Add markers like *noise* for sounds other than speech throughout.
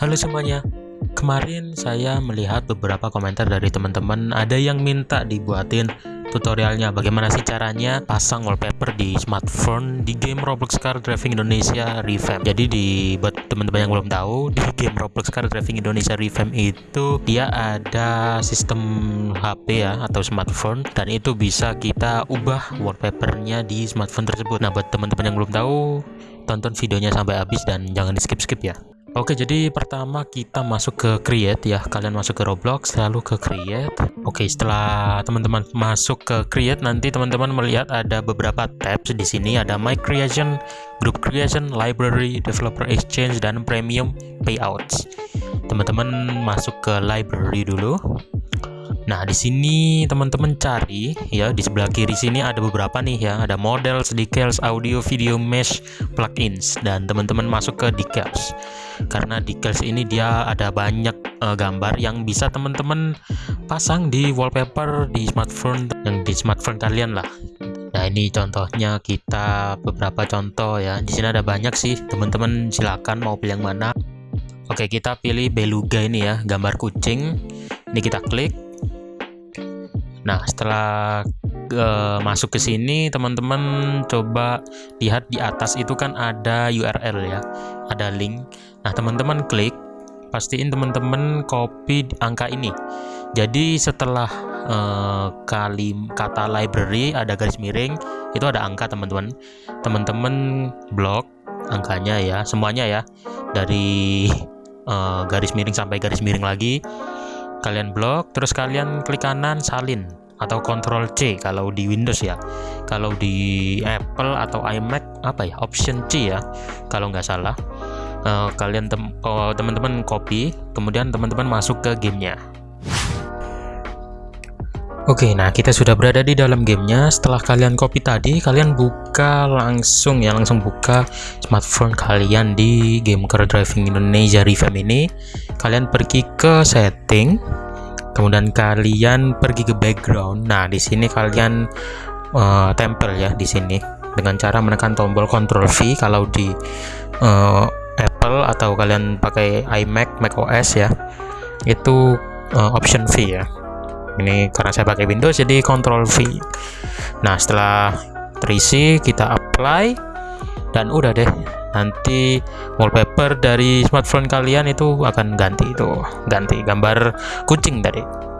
Halo semuanya, kemarin saya melihat beberapa komentar dari teman-teman ada yang minta dibuatin tutorialnya bagaimana sih caranya pasang wallpaper di smartphone di game Roblox Car Driving Indonesia Revamp. Jadi di buat teman-teman yang belum tahu *laughs* di game Roblox Car Driving Indonesia Revamp itu dia ada sistem HP ya atau smartphone dan itu bisa kita ubah wallpapernya di smartphone tersebut. Nah buat teman-teman yang belum tahu tonton videonya sampai habis dan jangan di skip-skip ya. Oke, jadi pertama kita masuk ke create ya. Kalian masuk ke Roblox, lalu ke create. Oke, setelah teman-teman masuk ke create, nanti teman-teman melihat ada beberapa tabs di sini. Ada My Creation, Group Creation, Library, Developer Exchange, dan Premium Payouts. Teman-teman masuk ke Library dulu. Nah, di sini teman-teman cari ya di sebelah kiri sini ada beberapa nih ya, ada models, decals, audio, video mesh, plugins dan teman-teman masuk ke decals. Karena decals ini dia ada banyak uh, gambar yang bisa teman-teman pasang di wallpaper di smartphone yang di smartphone kalian lah. Nah, ini contohnya kita beberapa contoh ya. Di sini ada banyak sih, teman-teman silakan mau pilih yang mana. Oke, kita pilih beluga ini ya, gambar kucing. Ini kita klik Nah, setelah uh, masuk ke sini, teman-teman coba lihat di atas itu kan ada URL ya, ada link. Nah, teman-teman klik, pastiin teman-teman copy angka ini. Jadi setelah uh, kali kata library ada garis miring, itu ada angka teman-teman. Teman-teman blok angkanya ya, semuanya ya, dari uh, garis miring sampai garis miring lagi kalian blok terus kalian klik kanan salin atau Ctrl C kalau di Windows ya. Kalau di Apple atau iMac apa ya Option C ya kalau nggak salah. Uh, kalian tem oh, teman-teman copy kemudian teman-teman masuk ke gamenya Oke, nah kita sudah berada di dalam gamenya. Setelah kalian copy tadi, kalian buka langsung ya, langsung buka smartphone kalian di game Car Driving Indonesia Revamp ini. Kalian pergi ke setting, kemudian kalian pergi ke background. Nah, di sini kalian uh, tempel ya di sini dengan cara menekan tombol Ctrl V kalau di uh, Apple atau kalian pakai iMac, macOS ya. Itu uh, option V ya ini karena saya pakai Windows jadi Ctrl V. Nah setelah terisi kita apply. Dan udah deh nanti wallpaper dari smartphone kalian itu akan ganti itu. Ganti gambar kucing tadi.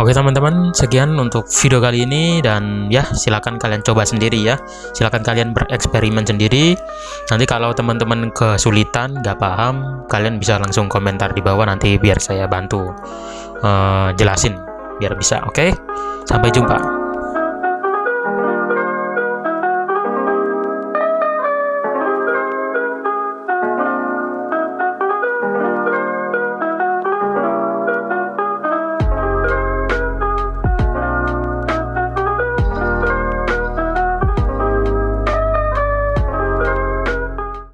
Oke teman-teman, sekian untuk video kali ini. Dan ya silakan kalian coba sendiri ya. Silakan kalian bereksperimen sendiri. Nanti kalau teman-teman kesulitan, nggak paham, kalian bisa langsung komentar di bawah nanti biar saya bantu uh, jelasin biar bisa oke okay? sampai jumpa